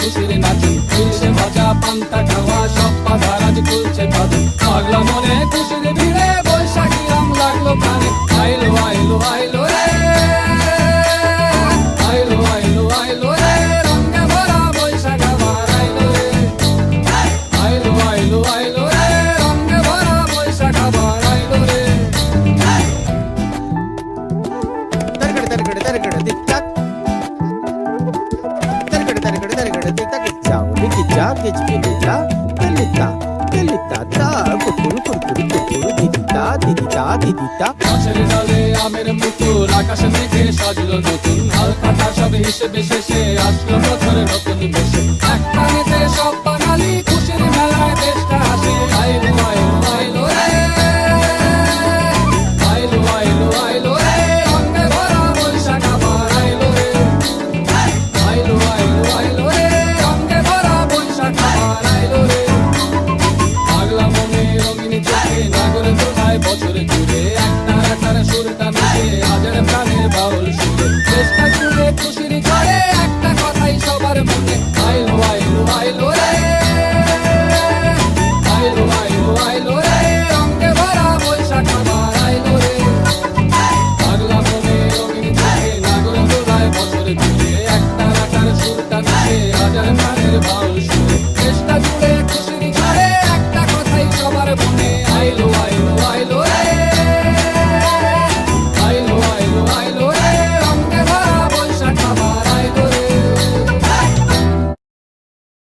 खुशी नाची दिल से मचा पंता ठवा सब पासा राज कुल से भादी पागला গেজা গেজ গেজা তেলিতা তেলিতা তা কুকুর কুকুর কুকুর দিদিতা দিদিতা দিদিতা গাছের আমের মুকুল আকাশে মেঘে সাজলো নতুন হালকা সব হিসেবে শেষে আসলো বছর নতুন নাগরে তোলায় বছর জুড়ে একটা একটার সুরটা মিশে হাজার প্রাণের বাউল সুরে। চেষ্টা জুড়ে খুশির করে একটা কথাই সবার মনে। আইলো আইলো আইলো রে আইলো আইলো আইলো রে রঙে ভরা বৈশাখ আবার আইলো রে পাগলা মনে রঙিন চোখে নাগরে তোলায় বছর জুড়ে একটা একটার সুরটা মিশে হাজার প্রাণের বাউল সুরে। চেষ্টা জুড়ে খুশির করে একটা কথাই সবার মনে।